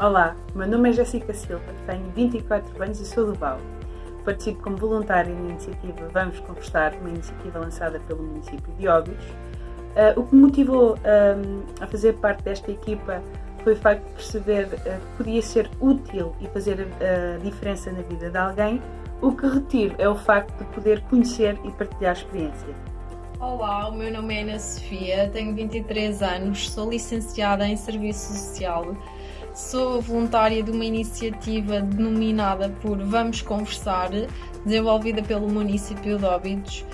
Olá, meu nome é Jéssica Silva, tenho 24 anos e sou do BAU. Participo como voluntária na iniciativa Vamos Conversar, uma iniciativa lançada pelo município de Óbidos. Uh, o que me motivou um, a fazer parte desta equipa foi o facto de perceber uh, que podia ser útil e fazer a diferença na vida de alguém. O que retiro é o facto de poder conhecer e partilhar experiência. Olá, o meu nome é Ana Sofia, tenho 23 anos, sou licenciada em Serviço Social Sou voluntária de uma iniciativa denominada por Vamos Conversar, desenvolvida pelo município de Óbidos.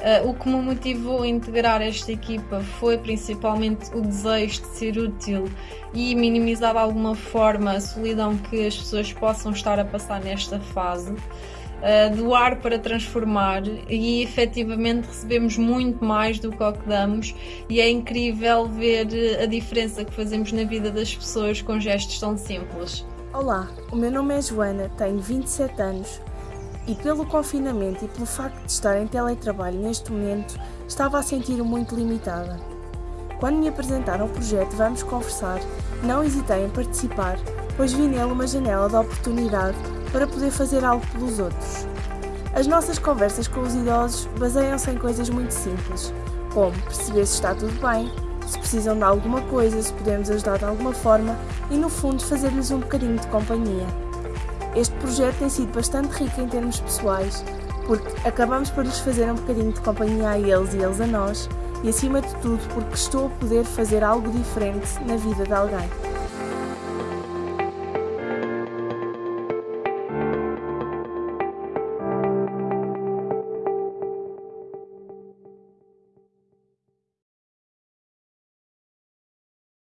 Uh, o que me motivou a integrar esta equipa foi principalmente o desejo de ser útil e minimizar de alguma forma a solidão que as pessoas possam estar a passar nesta fase doar para transformar e efetivamente recebemos muito mais do que o que damos e é incrível ver a diferença que fazemos na vida das pessoas com gestos tão simples. Olá, o meu nome é Joana, tenho 27 anos e pelo confinamento e pelo facto de estar em teletrabalho neste momento estava a sentir-me muito limitada. Quando me apresentaram o projeto Vamos Conversar, não hesitei em participar, pois vi nele uma janela de oportunidade para poder fazer algo pelos outros. As nossas conversas com os idosos baseiam-se em coisas muito simples, como perceber se está tudo bem, se precisam de alguma coisa, se podemos ajudar de alguma forma e, no fundo, fazer-lhes um bocadinho de companhia. Este projeto tem sido bastante rico em termos pessoais, porque acabamos por lhes fazer um bocadinho de companhia a eles e eles a nós, e acima de tudo porque estou a poder fazer algo diferente na vida de alguém.